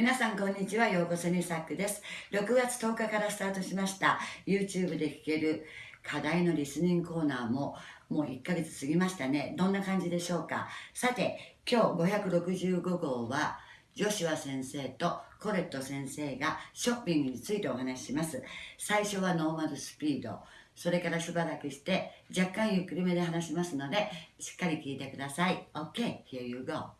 皆さんこんにちは、ようこそにサックです。6月10日からスタートしました YouTube で聴ける課題のリスニングコーナーももう1ヶ月過ぎましたね。どんな感じでしょうか？さて、今日565号はジョシュア先生とコレット先生がショッピングについてお話しします。最初はノーマルスピード。それからしばらくして若干ゆっくりめで話しますのでしっかり聞いてください。OK, here you go.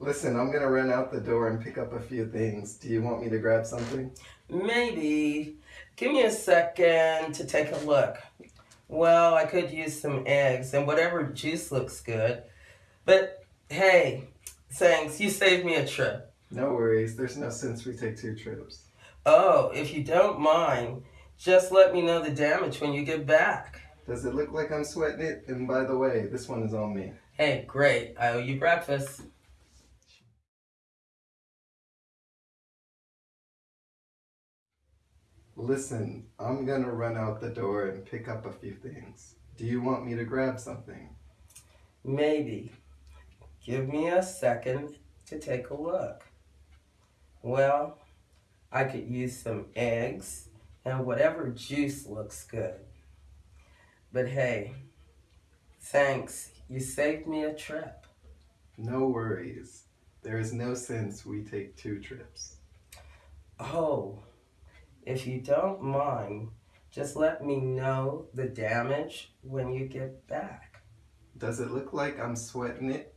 Listen, I'm gonna run out the door and pick up a few things. Do you want me to grab something? Maybe. Give me a second to take a look. Well, I could use some eggs and whatever juice looks good. But hey, thanks. You saved me a trip. No worries, there's no sense we take two trips. Oh, if you don't mind, just let me know the damage when you get back. Does it look like I'm sweating it? And by the way, this one is on me. Hey, great. I owe you breakfast. Listen, I'm gonna run out the door and pick up a few things. Do you want me to grab something? Maybe. Give me a second to take a look. Well, I could use some eggs and whatever juice looks good. But hey, thanks. You saved me a trip. No worries. There is no sense we take two trips. Oh, if you don't mind, just let me know the damage when you get back. Does it look like I'm sweating it?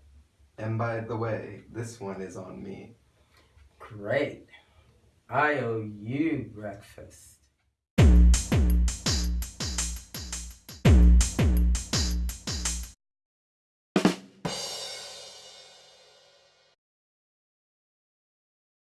And by the way, this one is on me. Great. I owe you breakfast.